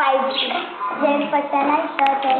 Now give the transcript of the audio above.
Pipe. जैसे पता नहीं सर